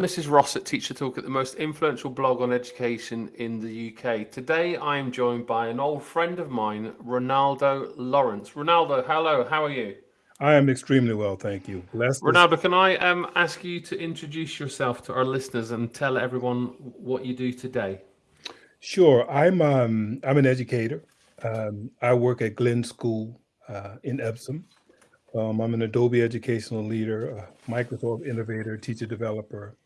This is Ross at Teacher Toolkit the most influential blog on education in the UK. Today I am joined by an old friend of mine, Ronaldo Lawrence. Ronaldo, hello, how are you? I am extremely well, thank you. Blessed Ronaldo, can I um, ask you to introduce yourself to our listeners and tell everyone what you do today? Sure. I'm um, I'm an educator. Um, I work at Glyn School uh, in Epsom. Um, I'm an Adobe educational leader, a Microsoft innovator, teacher developer,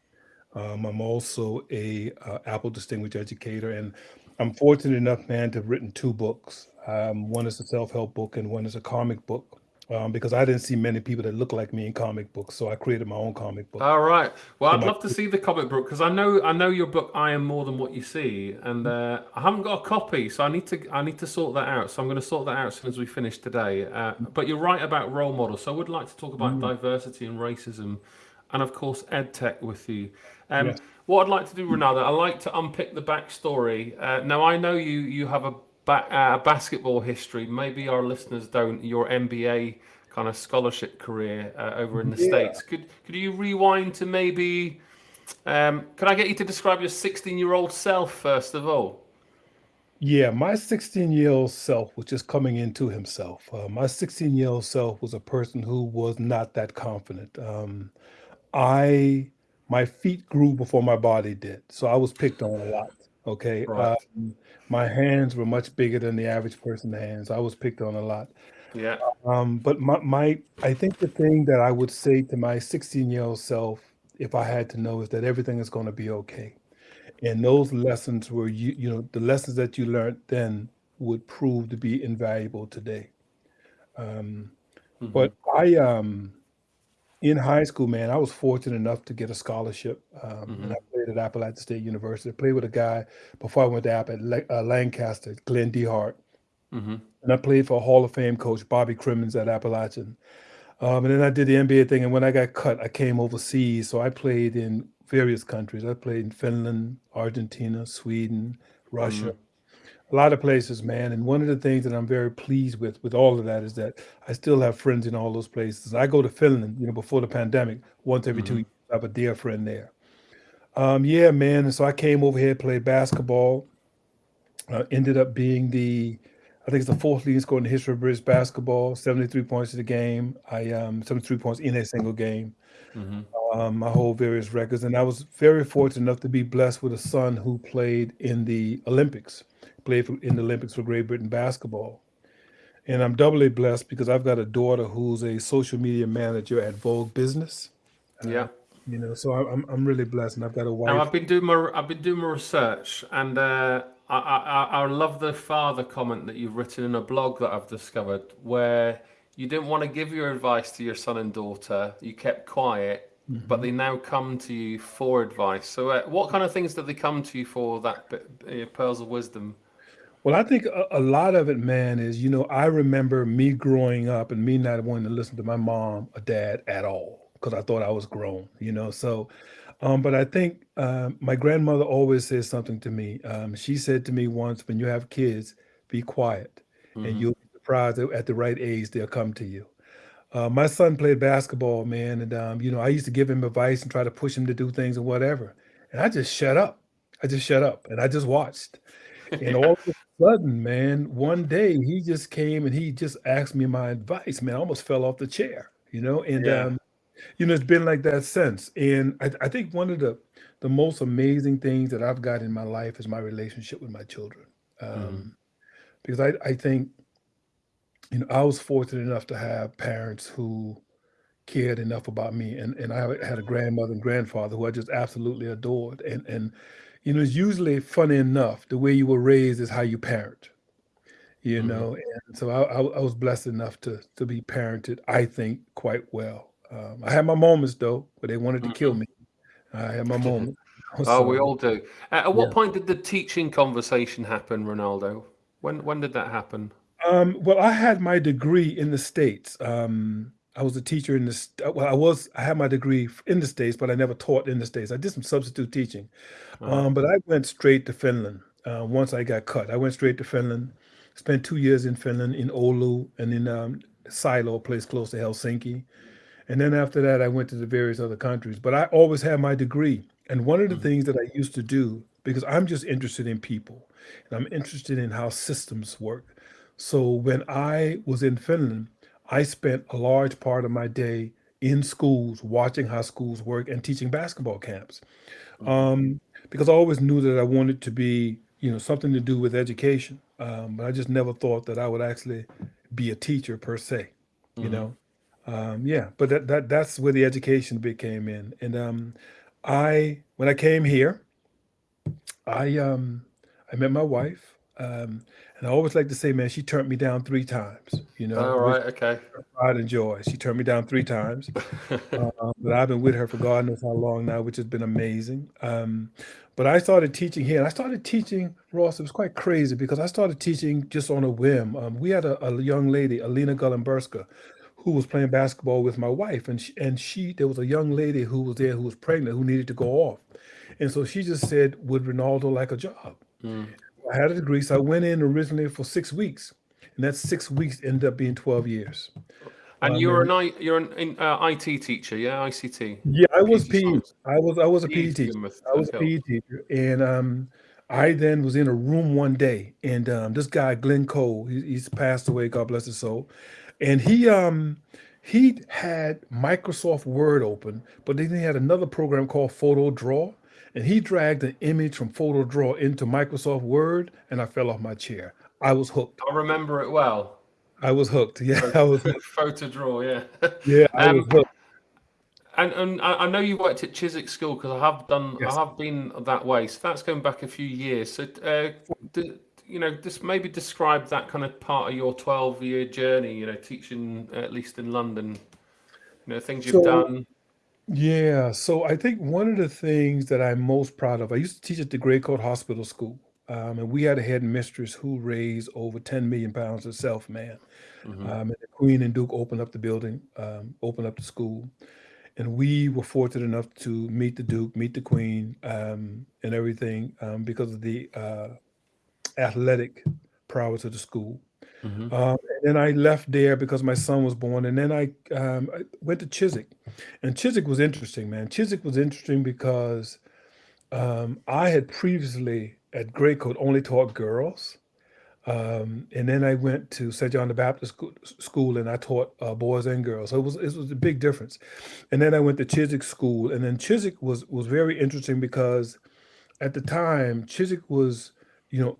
um, I'm also a uh, Apple Distinguished Educator, and I'm fortunate enough, man, to have written two books. Um, one is a self-help book, and one is a comic book. Um, because I didn't see many people that look like me in comic books, so I created my own comic book. All right. Well, I'd love to see the comic book because I know I know your book. I am more than what you see, and uh, I haven't got a copy, so I need to I need to sort that out. So I'm going to sort that out as soon as we finish today. Uh, but you're right about role models. So I would like to talk about mm. diversity and racism, and of course EdTech with you. Um, yes. What I'd like to do, Ronaldo, I like to unpick the backstory. Uh, now, I know you you have a ba uh, basketball history. Maybe our listeners don't. Your NBA kind of scholarship career uh, over in the yeah. states. Could could you rewind to maybe? Um, could I get you to describe your 16 year old self first of all? Yeah, my 16 year old self was just coming into himself. Uh, my 16 year old self was a person who was not that confident. Um, I my feet grew before my body did. So I was picked on a lot. Okay. Right. Um, my hands were much bigger than the average person's hands. I was picked on a lot. Yeah. Um, but my, my, I think the thing that I would say to my 16 year old self, if I had to know, is that everything is going to be okay. And those lessons were, you, you know, the lessons that you learned then would prove to be invaluable today. Um, mm -hmm. But I, um, in high school, man, I was fortunate enough to get a scholarship. Um, mm-hmm. And I played at Appalachian State University. I played with a guy before I went to App at uh, Lancaster, Glenn DeHart. Mm-hmm. And I played for a Hall of Fame coach, Bobby Cremins at Appalachian. Um, and then I did the NBA thing. And when I got cut, I came overseas. So I played in various countries. I played in Finland, Argentina, Sweden, Russia. Mm-hmm a lot of places, man. And one of the things that I'm very pleased with, with all of that, is that I still have friends in all those places. I go to Finland, you know, before the pandemic, once every mm-hmm. two years. I have a dear friend there. Um, yeah, man. And so I came over here, played basketball. Uh, ended up being the, I think it's the fourth leading scorer in the history of British basketball. 73 points in the game. I um 73 points in a single game. Mm-hmm. Um, I hold various records, and I was very fortunate enough to be blessed with a son who played in the Olympics played for, in the Olympics for Great Britain basketball. And I'm doubly blessed because I've got a daughter who's a social media manager at Vogue Business. Uh, yeah. You know, so I'm I'm really blessed, and I've got a wife. Now, I've been doing my I've been doing my research, and uh, I, I I love the father comment that you've written in a blog that I've discovered, where you didn't want to give your advice to your son and daughter, you kept quiet, Mm -hmm. but they now come to you for advice. So, uh, what kind of things did they come to you for? That uh, pearls of wisdom. Well, I think a, a, lot of it, man, is you know I remember me growing up and me not wanting to listen to my mom or dad at all because I thought I was grown, you know. So, um, but I think uh, my grandmother always says something to me. Um, she said to me once, "When you have kids, be quiet, and you'll be surprised at the right age they'll come to you." Uh, my son played basketball, man, and um, you know I used to give him advice and try to push him to do things and whatever, and I just shut up. I just shut up and I just watched. And all of a sudden, man, one day he just came and he just asked me my advice. Man, I almost fell off the chair, you know. And yeah. um, you know, it's been like that since. And I, I think one of the the most amazing things that I've got in my life is my relationship with my children. Um, mm-hmm. Because I, I think, you know, I was fortunate enough to have parents who cared enough about me, and and I had a grandmother and grandfather who I just absolutely adored, and and you know, it's usually funny enough, the way you were raised is how you parent, you mm-hmm. know, and so I, I, I, was blessed enough to to be parented, I think, quite well. Um, I had my moments though, but they wanted to kill mm-hmm. me. I had my moments. oh, so, we all do. at what yeah. point did the teaching conversation happen, Ronaldo? When when did that happen? Um, well, I had my degree in the states. Um, I was a teacher in this. Well, I was. I had my degree in the states, but I never taught in the states. I did some substitute teaching, uh-huh. um, but I went straight to Finland uh, once I got cut. I went straight to Finland. Spent two years in Finland, in Oulu, and in um, Silo, a place close to Helsinki. And then after that, I went to the various other countries. But I always had my degree. And one of the Mhm. things that I used to do, because I'm just interested in people and I'm interested in how systems work. So when I was in Finland, I spent a large part of my day in schools watching how schools work and teaching basketball camps. Mhm. Um, because I always knew that I wanted to be, you know, something to do with education. Um, but I just never thought that I would actually be a teacher per se, you Mhm. know. Um, yeah, but that, that that's where the education bit came in. And um, I when I came here, I um I met my wife. Um, and I always like to say, man, she turned me down three times, you know, All right. Okay. pride and joy. She turned me down three times. Uh, but I've been with her for God knows how long now, which has been amazing. Um, but I started teaching here, and I started teaching Ross. It was quite crazy because I started teaching just on a whim. Um, we had a, a young lady, Alina Gullenberska, who was playing basketball with my wife, and she, and she there was a young lady who was there who was pregnant who needed to go off, and so she just said, "Would Ronaldo like a job?" Mm. I had a degree, so I went in originally for six weeks, and that six weeks ended up being twelve years. And Um, you're an I, you're an in, uh, IT teacher, yeah, ICT, yeah, I was PE. I was I was a PE PE teacher. I was a PE teacher, and um, I then was in a room one day, and um, this guy Glenn Cole, he, he's passed away, God bless his soul, and he um he had Microsoft Word open, but then he had another program called Photo Draw, and he dragged an image from Photo Draw into Microsoft Word, and I fell off my chair. I was hooked. I remember it well. I was hooked. Yeah, I was. Photo draw, yeah. Yeah, I was Um, hooked. and and I know you worked at Chiswick School because I have done, I have been that way. So that's going back a few years. So, uh, you know, just maybe describe that kind of part of your 12-year journey. You know, teaching at least in London. You know, things you've So done. Yeah, so I think one of the things that I'm most proud of, I used to teach at the Grey Coat Hospital School, um, and we had a head mistress who raised over 10 million pounds herself, man. hmm Um, and the Queen and Duke opened up the building, um, opened up the school, and we were fortunate enough to meet the Duke, meet the Queen, um, and everything um, because of the uh, athletic prowess of the school. Hmm Um, and then I left there because my son was born, and then I, um, I went to Chiswick, and Chiswick was interesting, man. Chiswick was interesting because um, I had previously at Greycoat only taught girls, um, and then I went to St. John the Baptist School, school and I taught uh, boys and girls. So it was it was a big difference. And then I went to Chiswick School, and then Chiswick was was very interesting because at the time Chiswick was, you know,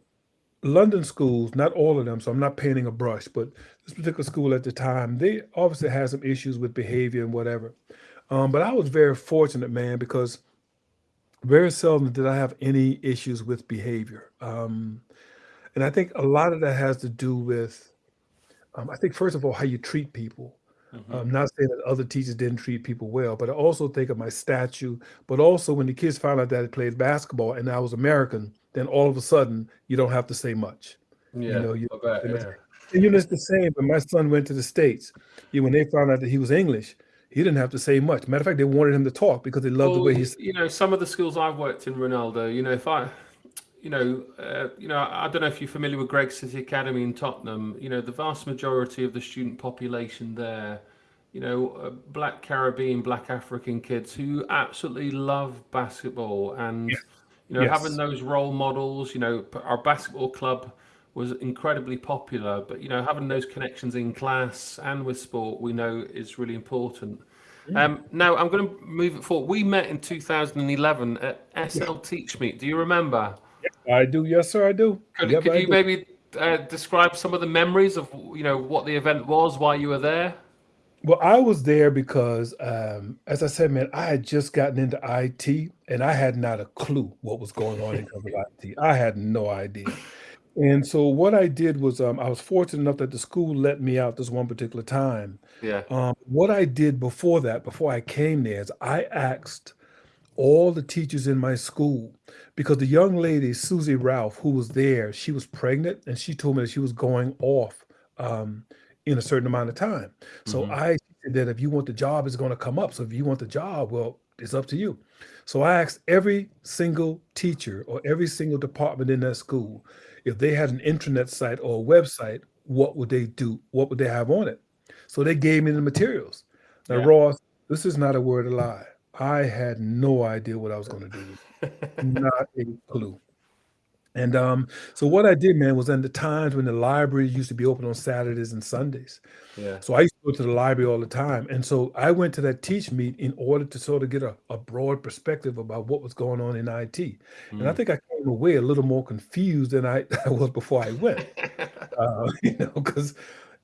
London schools, not all of them, so I'm not painting a brush, but this particular school at the time, they obviously had some issues with behavior and whatever. Um, but I was very fortunate, man, because very seldom did I have any issues with behavior. Um, and I think a lot of that has to do with, um, I think, first of all, how you treat people. hmm I'm not saying that other teachers didn't treat people well, but I also think of my statue. But also, when the kids found out that I played basketball and I was American, then all of a sudden you don't have to say much. Yeah, You know, you I bet. and it's, Yeah. and, you know it's the same. When my son went to the states, you when they found out that he was English, he didn't have to say much. Matter of fact, they wanted him to talk because they loved the way he. y- s- you know, some of the schools I've worked in, Ronaldo. You know, if I, you know, uh, you know, I don't know if you're familiar with Greig City Academy in Tottenham. You know, the vast majority of the student population there, you know, uh, Black Caribbean, Black African kids who absolutely love basketball, and Yes. You know, having those role models. You know, our basketball club was incredibly popular, but you know, having those connections in class and with sport, we know is really important. Mm. Um, now I'm going to move it forward. We met in 2011 at Yeah. SL Teach Meet. Do you remember? I do. Yes, sir. I do. Could, Yep, could I you do. maybe uh, describe some of the memories of you know what the event was, why you were there? Well, I was there because, um, as I said, man, I had just gotten into IT and I had not a clue what was going on in terms of IT. I had no idea. And so what I did was um, I was fortunate enough that the school let me out this one particular time. Yeah. Um, what I did before that, before I came there, is I asked all the teachers in my school because the young lady, Susie Ralph, who was there, she was pregnant and she told me that she was going off um, in a certain amount of time. So hmm I said that if you want the job, it's going to come up. So if you want the job, well, it's up to you. So I asked every single teacher or every single department in that school if they had an intranet site or a website, what would they do? What would they have on it? So they gave me the materials. Now, Yeah. Ross, this is not a word of lie. I had no idea what I was going to do. not a clue. And um, so what I did, man, was in the times when the library used to be open on Saturdays and Sundays. Yeah. So I used to go to the library all the time. And so I went to that teach meet in order to sort of get a, a broad perspective about what was going on in IT. And I Mm. think I came away a little more confused than I, I was before I went. Uh, you know, because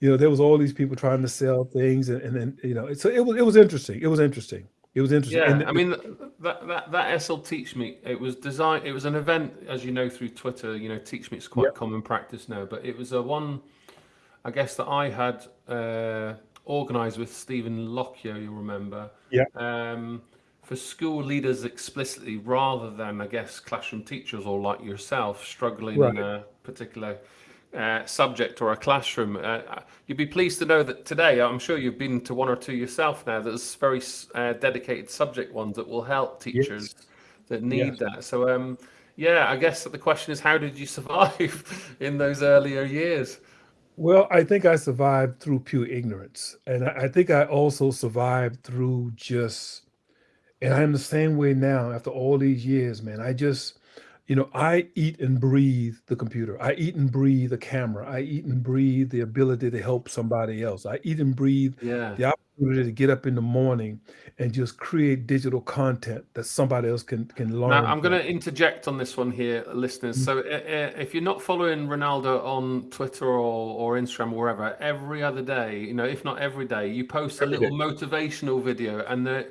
you know there was all these people trying to sell things, and, and then you know, so it was it was interesting. It was interesting. It was interesting. Yeah, And I mean that that that SL Teach Meet. It was designed. It was an event, as you know through Twitter. You know, Teach Meet is quite Yep. common practice now, but it was a one, I guess that I had uh, organised with Stephen Lockyer. You'll remember? Yeah. Um, for school leaders explicitly, rather than I guess classroom teachers or like yourself struggling in a particular uh, subject or a classroom. Uh, you'd be pleased to know that today, I'm sure you've been to one or two yourself now. There's very uh, dedicated subject ones that will help teachers Yes. that need Yes. that. So, um, yeah, I guess that the question is, how did you survive in those earlier years? Well, I think I survived through pure ignorance, and I, I think I also survived through just. And I'm the same way now after all these years, man. I just, you know, I eat and breathe the computer. I eat and breathe the camera. I eat and breathe the ability to help somebody else. I eat and breathe Yeah. the opportunity to get up in the morning and just create digital content that somebody else can can learn. Now, I'm going to interject on this one here, listeners. So, uh, uh, if you're not following Ronaldo on Twitter or, or Instagram or wherever, every other day, you know, if not every day, you post a little motivational video, and the,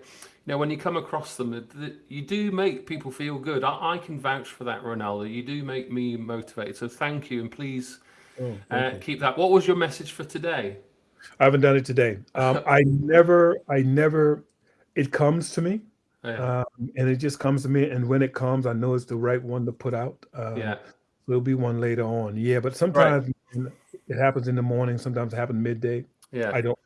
you know, when you come across them, the, the, you do make people feel good. I, I can vouch for that, Ronaldo. You do make me motivated. So, thank you, and please Oh, uh, you. keep that. What was your message for today? I haven't done it today. Um, I never, I never. It comes to me, Yeah, um, and it just comes to me. And when it comes, I know it's the right one to put out. Um, yeah, There'll be one later on. Yeah, but right, sometimes it happens in the morning. Sometimes it happens midday. yeah. I don't.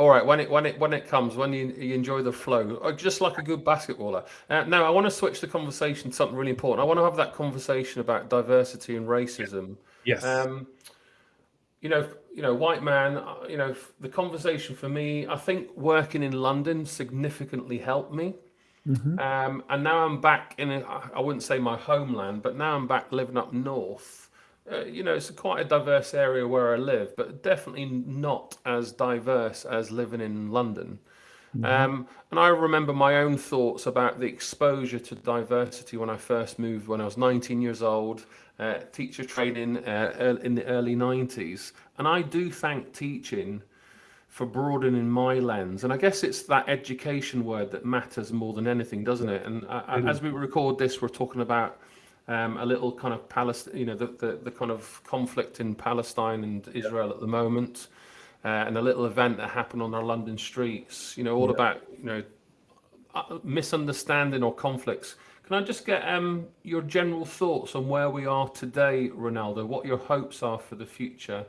All right, when it when it when it comes, when you, you enjoy the flow, uh, just like a good basketballer. Uh, now, I want to switch the conversation to something really important. I want to have that conversation about diversity and racism. Yes. Um, you know, you know, white man. uh, You know, the conversation for me, I think working in London significantly helped me. hmm Um, and now I'm back in, a, I wouldn't say my homeland, but now I'm back living up north. Uh, you know, it's quite a diverse area where I live, but definitely not as diverse as living in London. hmm Um, and I remember my own thoughts about the exposure to diversity when I first moved when I was 19 years old, uh, teacher training uh, in the early 90s. And I do thank teaching for broadening my lens. And I guess it's that education word that matters more than anything, doesn't it? And I, I, as we record this, we're talking about um, a little kind of Palestine, you know, the, the, the kind of conflict in Palestine and Yeah. Israel at the moment, uh, and a little event that happened on our London streets, you know, all Yeah. about, you know, uh, misunderstanding or conflicts. Can I just get um, your general thoughts on where we are today, Ronaldo? What your hopes are for the future,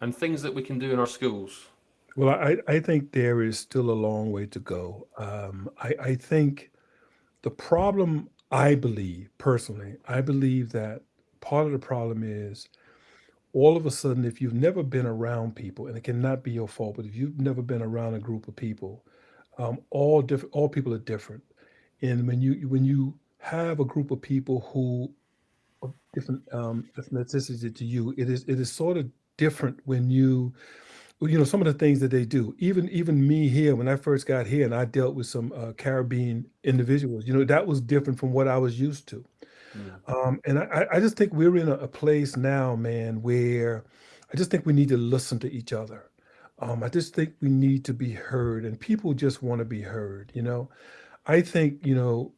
and things that we can do in our schools? Well, I, I think there is still a long way to go. Um, I, I think the problem, I believe personally, I believe that part of the problem is all of a sudden, if you've never been around people, and it cannot be your fault, but if you've never been around a group of people, um, all different, all people are different. And when you when you have a group of people who are different um, ethnicity to you, it is it is sort of different when you you know some of the things that they do even even me here when i first got here and i dealt with some uh, caribbean individuals you know that was different from what i was used to. Mm. um, and I, I just think we're in a, a place now man where i just think we need to listen to each other. Um, i just think we need to be heard and people just want to be heard you know? I think you know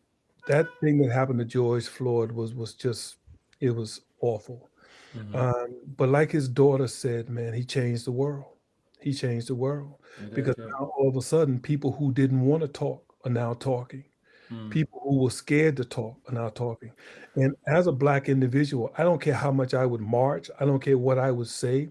that thing that happened to george floyd was was just it was awful. Mhm. um, but like his daughter said man he changed the world he changed the world did, because yeah. now all of a sudden people who didn't want to talk are now talking Mm. people who were scared to talk are now talking and as a black individual i don't care how much i would march i don't care what i would say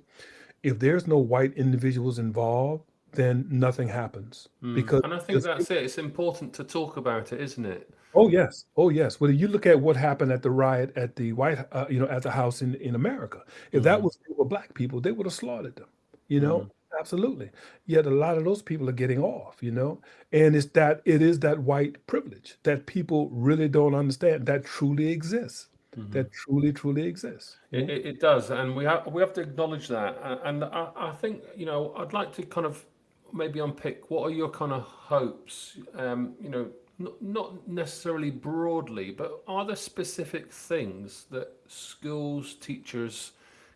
if there's no white individuals involved then nothing happens Mm. because And I think that's it. It's important to talk about it, isn't it? oh yes oh yes well you look at what happened at the riot at the white uh, you know at the house in in america if that Mm. was for black people they would have slaughtered them you know. Absolutely. Yet a lot of those people are getting off, you know? And it's that it is that white privilege that people really don't understand that truly exists. That truly, truly exists. It, it, it does, and we have we have to acknowledge that. And I, I think you know I'd like to kind of maybe unpick what are your kind of hopes. Um, you know, not not necessarily broadly, but are there specific things that schools teachers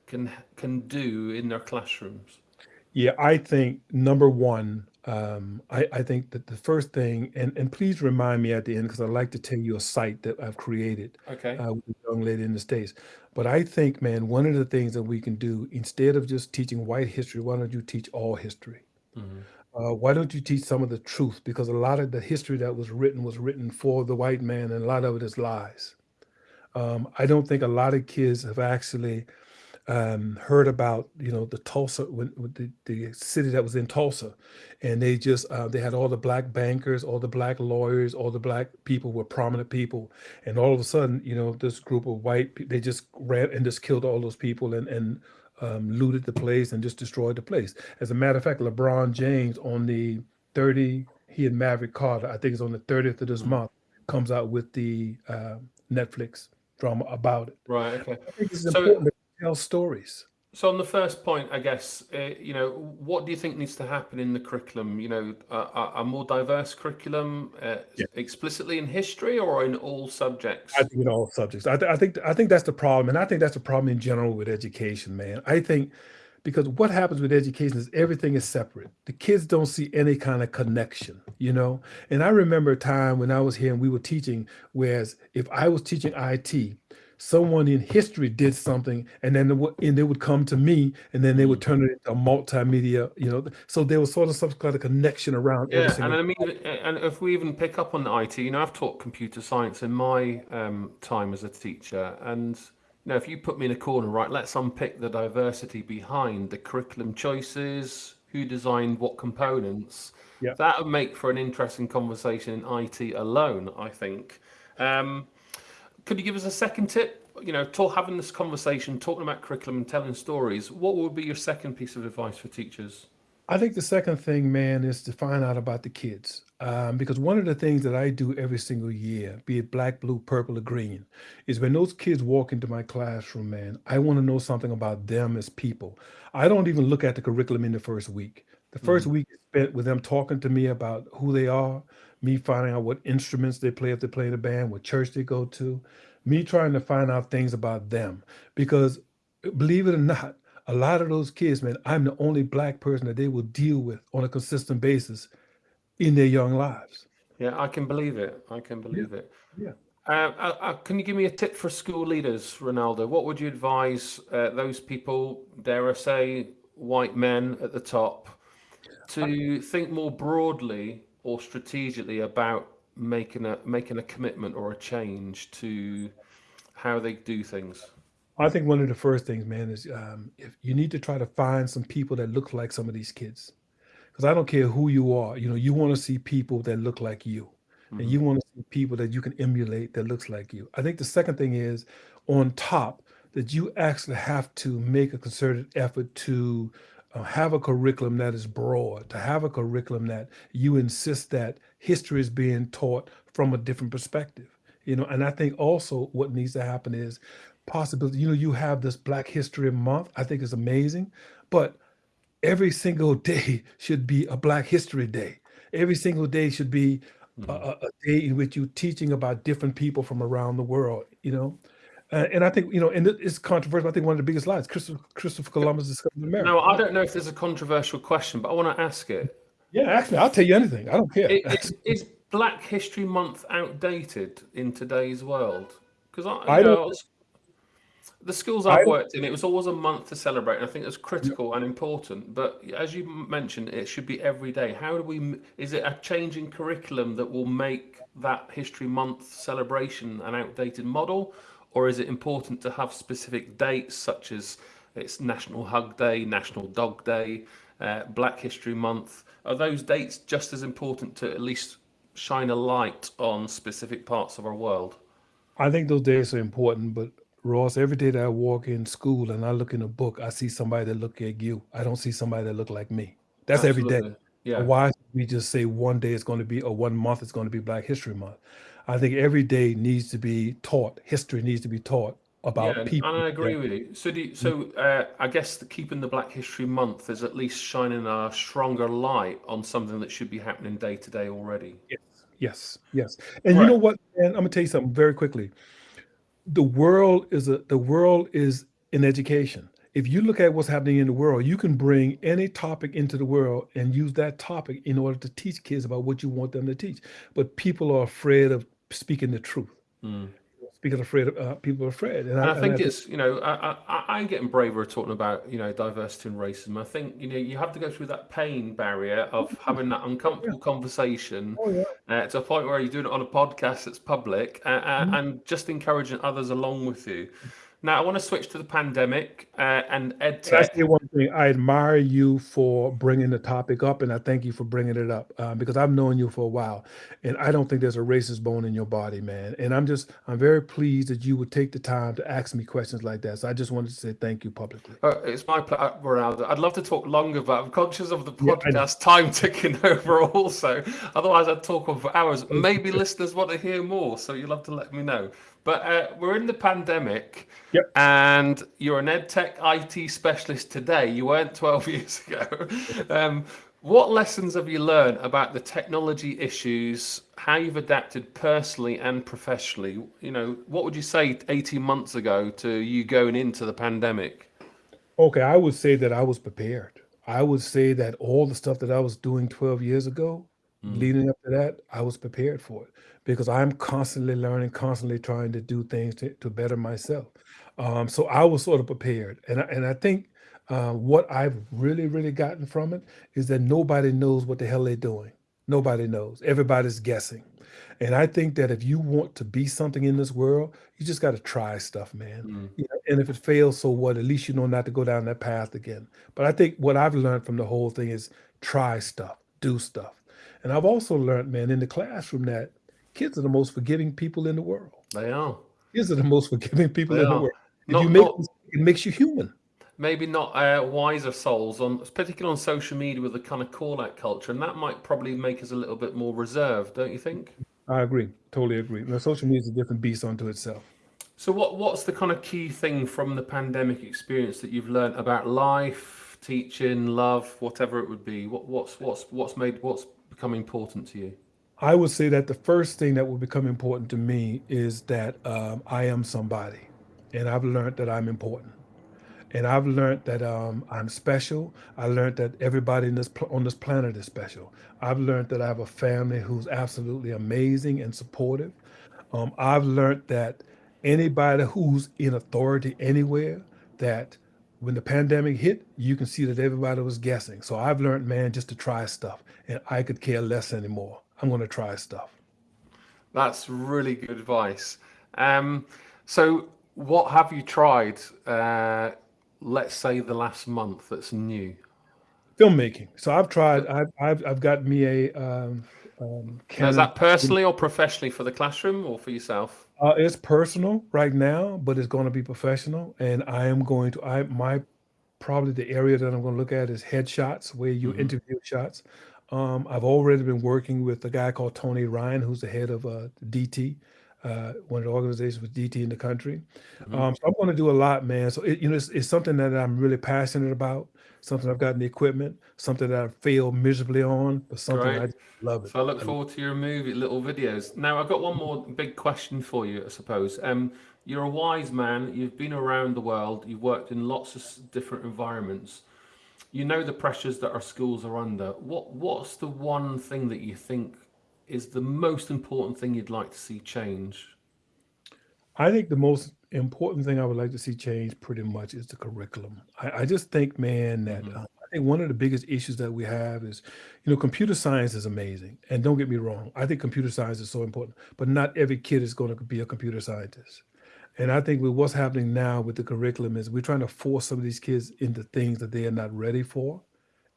can can do in their classrooms? Yeah, I think number one, um, I, I think that the first thing, and, and please remind me at the end because I'd like to tell you a site that I've created Okay. uh, with a young lady in the States. But I think, man, one of the things that we can do instead of just teaching white history, why don't you teach all history? Mhm. Uh, why don't you teach some of the truth? Because a lot of the history that was written was written for the white man, and a lot of it is lies. Um, I don't think a lot of kids have actually um, heard about, you know, the Tulsa, when, the, the city that was in Tulsa, and they just uh, they had all the black bankers, all the black lawyers, all the black people were prominent people, and all of a sudden, you know, this group of white they just ran and just killed all those people and and um, looted the place and just destroyed the place. As a matter of fact, LeBron James on the 30, he and Maverick Carter, I think it's on the 30th of this Mhm. month, comes out with the uh, Netflix drama about it. Right. Okay. I think it's So- tell stories. So on the first point, I guess, uh, you know, what do you think needs to happen in the curriculum? You know, a, a more diverse curriculum, uh, Yeah. explicitly in history or in all subjects? I think in all subjects. I, th- I think I think that's the problem, and I think that's the problem in general with education, man. I think because what happens with education is everything is separate. The kids don't see any kind of connection, you know. And I remember a time when I was here and we were teaching, whereas if I was teaching IT, someone in history did something, and then it and they would come to me, and then they would turn it into a multimedia, you know. So there was sort of some kind of connection around Yeah, and I mean, and if we even pick up on the IT, you know, I've taught computer science in my um, time as a teacher, and you know, if you put me in a corner, right, let's unpick the diversity behind the curriculum choices, who designed what components. Yeah. That would make for an interesting conversation in IT alone, I think. Um, could you give us a second tip? You know, talk, having this conversation, talking about curriculum and telling stories. What would be your second piece of advice for teachers? I think the second thing, man, is to find out about the kids. Um, because one of the things that I do every single year, be it black, blue, purple, or green, is when those kids walk into my classroom, man, I want to know something about them as people. I don't even look at the curriculum in the first week. The 1st week is spent with them talking to me about who they are, me finding out what instruments they play if they play in a band, what church they go to, me trying to find out things about them. Because believe it or not, a lot of those kids, man, I'm the only black person that they will deal with on a consistent basis in their young lives. Yeah, I can believe it. I can believe it. yeah. Uh, uh, uh, can you give me a tip for school leaders, Ronaldo? What would you advise uh, those people, dare I say, white men at the top, to think more broadly or strategically about making a making a commitment or a change to how they do things? I think one of the first things, man, is um, if you need to try to find some people that look like some of these kids, because I don't care who you are, you know, you want to see people that look like you, and you want to see people that you can emulate that looks like you. I think the second thing is on top that you actually have to make a concerted effort to have a curriculum that is broad, to have a curriculum that you insist that history is being taught from a different perspective. You know, and I think also what needs to happen is possibility. You know, you have this Black History Month. I think is amazing, but every single day should be a Black History Day. Every single day should be a, mm-hmm. a- a day in which you're teaching about different people from around the world. You know, uh, and I think you know, and it's controversial. I think one of the biggest lies, Christopher, Christopher Columbus discovered America. No, I don't know if there's a controversial question, but I want to ask it. Yeah, actually, I'll tell you anything. I don't care. I- Is, is Black History Month outdated in today's world? Because I, I know, don't- I was- the schools I've worked in, it was always a month to celebrate, and I think it's critical and important. But as you mentioned, it should be every day. How do we? Is it a change in curriculum that will make that History Month celebration an outdated model, or is it important to have specific dates such as it's National Hug Day, National Dog Day, uh, Black History Month? Are those dates just as important to at least shine a light on specific parts of our world? I think those days are important, but Ross, every day that I walk in school and I look in a book, I see somebody that look like you. I don't see somebody that look like me. That's every day. Yeah. Why should we just say one day is going to be or one month is going to be Black History Month? I think every day needs to be taught. History needs to be taught about Yeah, and. I agree that- with you. So, do you, so uh, I guess the, keeping the Black History Month is at least shining a stronger light on something that should be happening day to day already. Yes, yes, yes. And you know what? Man, I'm gonna tell you something very quickly. The world is a the world is in education. If you look at what's happening in the world, you can bring any topic into the world and use that topic in order to teach kids about what you want them to teach. But people are afraid of speaking the truth. Mm. Speaking afraid of uh, people are afraid. And, And I think and it's you know I, I I'm getting braver talking about you know diversity and racism. I think you know you have to go through that pain barrier of having that uncomfortable conversation oh yeah. uh, to a point where you're doing it on a podcast that's public uh, uh, Mhm. and just encouraging others along with you. Now I want to switch to the pandemic uh, and ed Can I tech. say one thing? I admire you for bringing the topic up, and I thank you for bringing it up um, because I've known you for a while, and I don't think there's a racist bone in your body, man. And I'm just, I'm very pleased that you would take the time to ask me questions like that. So I just wanted to say thank you publicly. Uh, it's my pleasure, Ronaldo. I'd love to talk longer, but I'm conscious of the Yeah, podcast time ticking over also. Otherwise, I'd talk on for hours. Maybe listeners want to hear more, so you'll have to let me know. But uh, we're in the pandemic, Yep. and you're an ed tech IT specialist today. You weren't 12 years ago. Um, what lessons have you learned about the technology issues, how you've adapted personally and professionally? You know, what would you say 18 months ago to you going into the pandemic? Okay, I would say that I was prepared. I would say that all the stuff that I was doing 12 years ago, Mm. leading up to that, I was prepared for it because I'm constantly learning, constantly trying to do things to, to better myself. Um, so I was sort of prepared. And I, and I think uh, what I've really, really gotten from it is that nobody knows what the hell they're doing. Nobody knows. Everybody's guessing. And I think that if you want to be something in this world, you just got to try stuff, man. Mm. You know, and if it fails, so what? At least you know not to go down that path again. But I think what I've learned from the whole thing is try stuff, do stuff. And I've also learned, man, in the classroom that kids are the most forgiving people in the world. They are. Kids are the most forgiving people They in the world. If Not- you make not- it makes you human. maybe not uh, wiser souls on particularly on social media with the kind of call out culture and that might probably make us a little bit more reserved don't you think I agree. Totally agree. Now, social media is a different beast unto itself. so what what's the kind of key thing from the pandemic experience that you've learned about life teaching love whatever it would be what what's what's what's made what's become important to you I would say that the first thing that will become important to me is that um, I am somebody, and I've learned that I'm important, and I've learned that um, I'm special. I learned that everybody this on this planet is special. I've learned that I have a family who's absolutely amazing and supportive. Um, I've learned that anybody who's in authority anywhere, that when the pandemic hit, you can see that everybody was guessing. So I've learned, man, just to try stuff, and I could care less anymore. I'm going to try stuff. that's really good advice um, so what have you tried uh, let's say the last month that's new Filmmaking. So I've tried. I've I've, I've got me a um, um, Now, is that personally or professionally for the classroom or for yourself? Uh, it's personal right now, but it's going to be professional, and I am going to. I my probably the area that I'm going to look at is headshots, where you Mhm. interview shots. Um, I've already been working with a guy called Tony Ryan, who's the head of uh, DT, uh, one of the organizations with DT in the country. Mhm. Um, so I'm going to do a lot, man. So it, you know, it's, it's something that I'm really passionate about. Something I've gotten the equipment. Something that I failed miserably on, but something I Great. just love it. So I look forward to your movie, little videos. Now I've got one more big question for you, I suppose. Um, you're a wise man. You've been around the world. You've worked in lots of different environments. You know the pressures that our schools are under. What What's the one thing that you think is the most important thing you'd like to see change? I think the most important thing I would like to see change pretty much is the curriculum. I, I just think, man, that Mhm. uh, I think one of the biggest issues that we have is, you know, computer science is amazing. And don't get me wrong, I think computer science is so important, but not every kid is going to be a computer scientist. And I think with what's happening now with the curriculum is we're trying to force some of these kids into things that they are not ready for.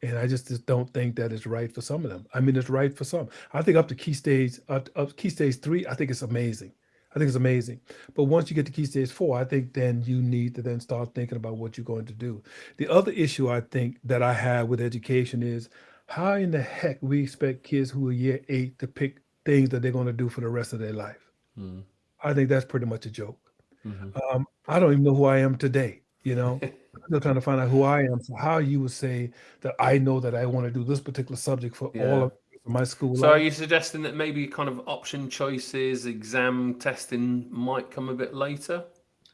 And I just, just don't think that is right for some of them. I mean, it's right for some. I think up to key stage, up, up key stage three, I think it's amazing. I think it's amazing. But once you get to key stage four, I think then you need to then start thinking about what you're going to do. The other issue I think that I have with education is how in the heck we expect kids who are year eight to pick things that they're going to do for the rest of their life. Mm. I think that's pretty much a joke. hmm Um, I don't even know who I am today. You know, still trying to find out who I am. So how you would say that I know that I want to do this particular subject for Yeah. all of my school So are you suggesting that maybe kind of option choices, exam testing might come a bit later?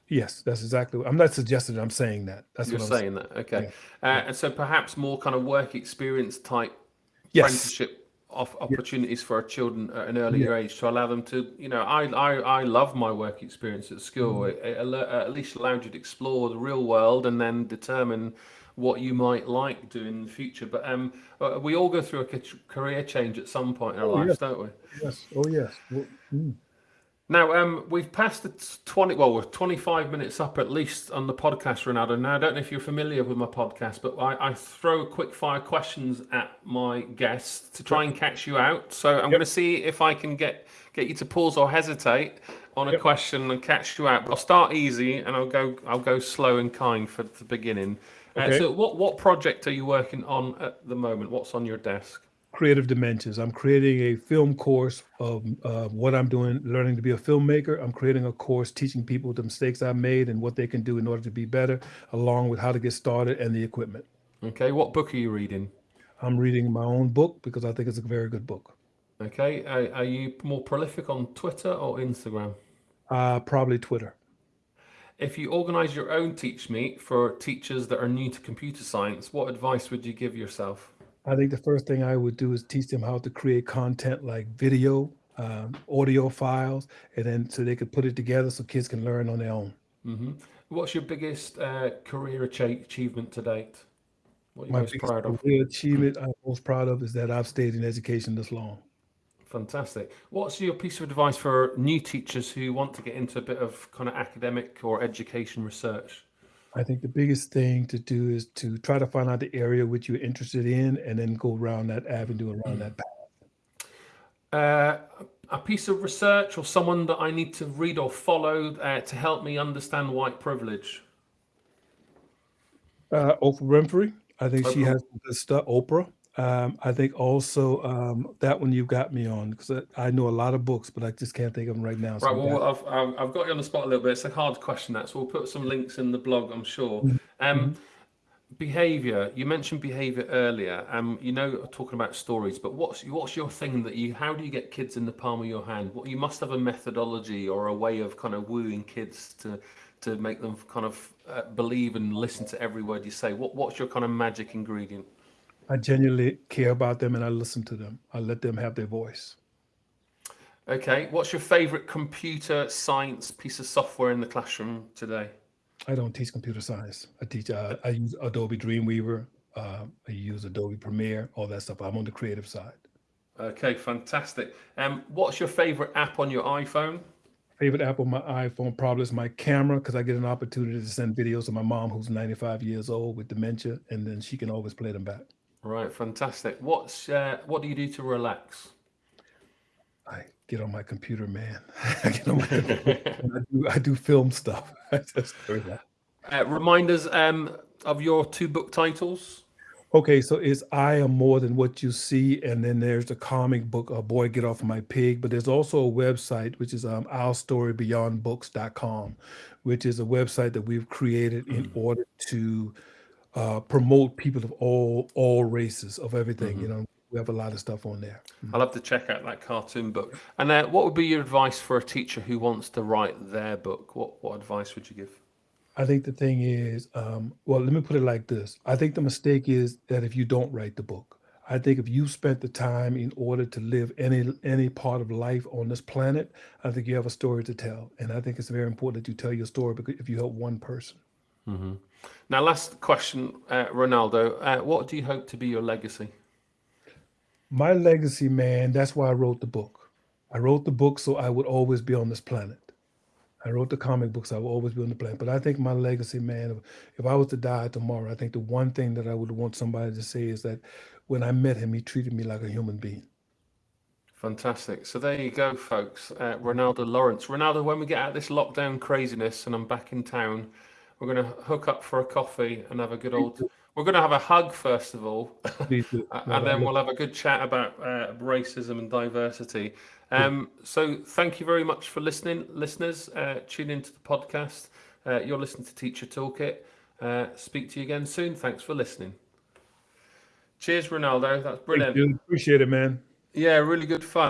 Yes, that's exactly. What, I'm not suggesting. I'm saying that. That's You're what I'm saying that, okay. Yeah. Uh, and so perhaps more kind of work experience type Yes. apprenticeship opportunities for our children at an earlier age to allow them to, you know, I I, I love my work experience at school. Mm-hmm. It, it at least allowed you to explore the real world and then determine what you might like doing in the future. But um, uh, we all go through a career change at some point in our Oh, lives, yes. don't we? Yes. Oh yes. Well, mm. Now, um, we've passed the 20, well, we're 25 minutes up at least on the podcast, Ronaldo. Now, I don't know if you're familiar with my podcast, but I, I throw a quick fire questions at my guests to try and catch you out. So I'm going to see if I can get, get you to pause or hesitate on a Yep. question and catch you out. But I'll start easy and I'll go, I'll go slow and kind for the beginning. Uh, so what, what project are you working on at the moment? What's on your desk? Creative dimensions. I'm creating a film course of uh, what I'm doing, learning to be a filmmaker. I'm creating a course teaching people the mistakes I made and what they can do in order to be better, along with how to get started and the equipment. Okay. What book are you reading? I'm reading my own book because I think it's a very good book. Okay. Are, are you more prolific on Twitter or Instagram? Uh, probably Twitter. If you organize your own teach meet for teachers that are new to computer science, what advice would you give yourself? I think the first thing I would do is teach them how to create content like video, um, audio files, and then so they could put it together so kids can learn on their own. hmm What's your biggest uh, career achi- achievement to date? What are you My most proud of? career achievement I'm most proud of is that I've stayed in education this long. Fantastic. What's your piece of advice for new teachers who want to get into a bit of kind of academic or education research? I think the biggest thing to do is to try to find out the area which you're interested in and then go around that avenue, around that path. Uh, a piece of research or someone that I need to read or follow uh, to help me understand white privilege? Uh, Oprah Winfrey, I think she has good stuff. Oprah. Um, I think also um, that one you've got me on because I, I know a lot of books, but I just can't think of them right now. so Right. Well, I've, I've I've got you on the spot a little bit. It's a hard question, that. So we'll put some links in the blog, I'm sure. Um, behavior. You mentioned behavior earlier. Um, you know, talking about stories, but what's what's your thing that you? How do you get kids in the palm of your hand? What you must have a methodology or a way of kind of wooing kids to to make them kind of uh, believe and listen to every word you say. What what's your kind of magic ingredient? I genuinely care about them and I listen to them. I let them have their voice. Okay. What's your favorite computer science piece of software in the classroom today? I don't teach computer science. I teach. Uh, I use Adobe Dreamweaver. Uh, I use Adobe Premiere. All that stuff. I'm on the creative side. Okay, fantastic. Um, what's your favorite app on your iPhone? Favorite app on my iPhone probably is my camera because I get an opportunity to send videos to my mom who's 95 years old with dementia, and then she can always play them back. Right, fantastic. What's uh, what do you do to relax? I get on my computer, man. I get on my computer. I, do, I do film stuff. I just do that. Uh, remind us um, of your two book titles. Okay, so it's I am more than what you see, and then there's the comic book, uh, Boy Get Off My Pig. But there's also a website which is um, ourstorybeyondbooks.com, which is a website that we've created in order to uh, promote people of all all races of everything. You know, we have a lot of stuff on there. I'll have to check out that cartoon book. And uh, what would be your advice for a teacher who wants to write their book? What what advice would you give? I think the thing is, um, well, let me put it like this. I think the mistake is that if you don't write the book, I think if you spent the time in order to live any any part of life on this planet, I think you have a story to tell, and I think it's very important that you tell your story because if you help one person, Now, last question, uh, Ronaldo. Uh, what do you hope to be your legacy? my legacy, man, that's why I wrote the book. I wrote the book so I would always be on this planet. I wrote the comic books, I will always be on the planet. But I think my legacy, man, if, if I was to die tomorrow, I think the one thing that I would want somebody to say is that when I met him, he treated me like a human being. Fantastic. So there you go, folks. Uh, Ronaldo Lawrence. Ronaldo, when we get out of this lockdown craziness and I'm back in town, we're going to hook up for a coffee and have a good old. We're going to have a hug first of all, and then we'll have a good chat about uh, racism and diversity. Um, so thank you very much for listening, listeners. Uh, tune into the podcast. Uh, you're listening to Teacher Toolkit. Uh, speak to you again soon. Thanks for listening. Cheers, Ronaldo. That's brilliant. Appreciate it, man. Yeah, really good fun.